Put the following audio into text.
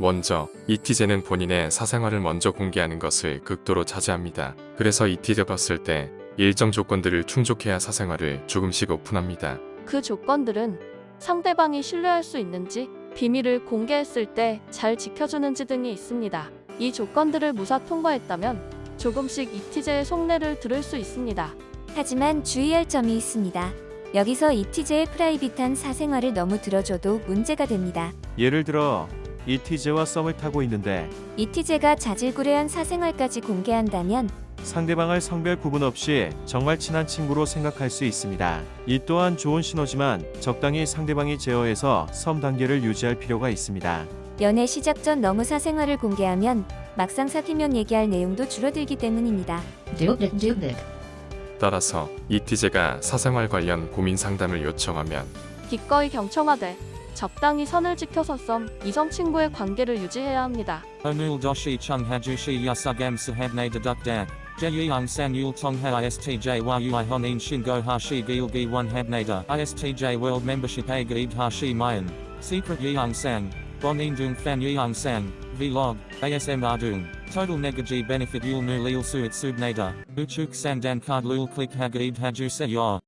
먼저 이티제는 본인의 사생활을 먼저 공개하는 것을 극도로 자제합니다. 그래서 이티제 봤을 때 일정 조건들을 충족해야 사생활을 조금씩 오픈합니다. 그 조건들은 상대방이 신뢰할 수 있는지, 비밀을 공개했을 때 잘 지켜주는지 등이 있습니다. 이 조건들을 무사 통과했다면 조금씩 이티제의 속내를 들을 수 있습니다. 하지만 주의할 점이 있습니다. 여기서 이티제의 프라이빗한 사생활을 너무 들어줘도 문제가 됩니다. 예를 들어 이티제와 썸을 타고 있는데 이티제가 자질구레한 사생활까지 공개한다면 상대방을 성별 구분 없이 정말 친한 친구로 생각할 수 있습니다. 이 또한 좋은 신호지만 적당히 상대방이 제어해서 썸 단계를 유지할 필요가 있습니다. 연애 시작 전 너무 사생활을 공개하면 막상 사귀면 얘기할 내용도 줄어들기 때문입니다. Dubnik Dubnik. 따라서 이티제가 사생활 관련 고민 상담을 요청하면 기꺼이 경청하되 적당히 선을 지켜서 썸, 이성 친구의 관계를 유지해야 합니다. Onul doshi chung hajushi yasugam sahabne deduk dak. Jeyang san yul tongha istj yui honin shingo hashi gilgi one habnada. Istj membership a gaib hashi mayan. Secret yang sang. Bonin dung fan yang sang. Vlog. ASM ardung. Total negaji benefit yul nu lil suit subnada. Uchuk sandan card lul click haju se yor.